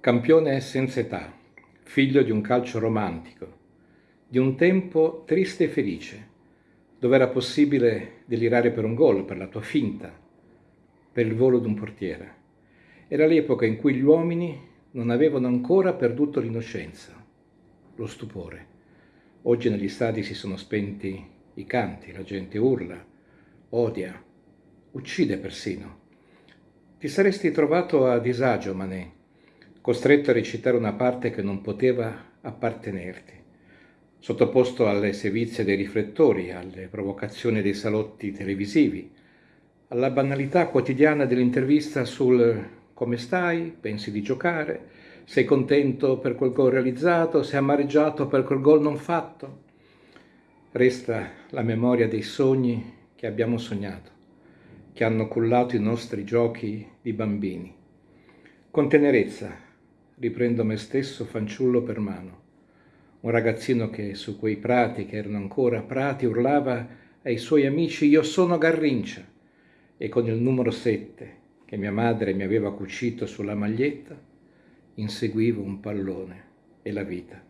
Campione senza età, figlio di un calcio romantico, di un tempo triste e felice, dove era possibile delirare per un gol, per la tua finta, per il volo di un portiere. Era l'epoca in cui gli uomini non avevano ancora perduto l'innocenza, lo stupore. Oggi negli stadi si sono spenti i canti, la gente urla, odia, uccide persino. Ti saresti trovato a disagio, Manet, costretto a recitare una parte che non poteva appartenerti, sottoposto alle sevizie dei riflettori, alle provocazioni dei salotti televisivi, alla banalità quotidiana dell'intervista sul come stai, pensi di giocare, sei contento per quel gol realizzato, sei amareggiato per quel gol non fatto. Resta la memoria dei sogni che abbiamo sognato, che hanno cullato i nostri giochi di bambini. Con tenerezza riprendo me stesso fanciullo per mano. Un ragazzino che su quei prati, che erano ancora prati, urlava ai suoi amici «Io sono Garrincia» e con il numero 7 che mia madre mi aveva cucito sulla maglietta, inseguivo un pallone e la vita.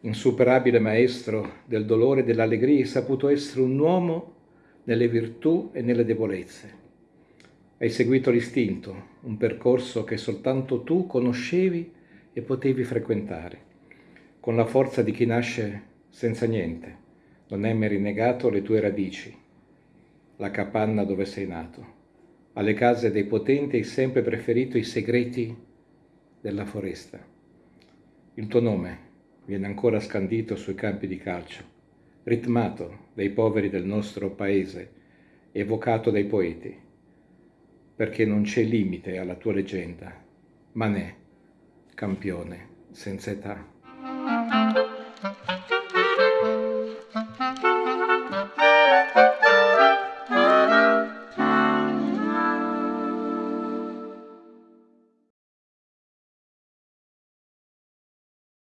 Insuperabile maestro del dolore e dell'allegria, hai saputo essere un uomo nelle virtù e nelle debolezze. Hai seguito l'istinto, un percorso che soltanto tu conoscevi e potevi frequentare, con la forza di chi nasce senza niente, non mai rinnegato le tue radici, la capanna dove sei nato. Alle case dei potenti hai sempre preferito i segreti della foresta. Il tuo nome viene ancora scandito sui campi di calcio, ritmato dai poveri del nostro paese, evocato dai poeti perché non c'è limite alla tua leggenda. Manè, campione senza età.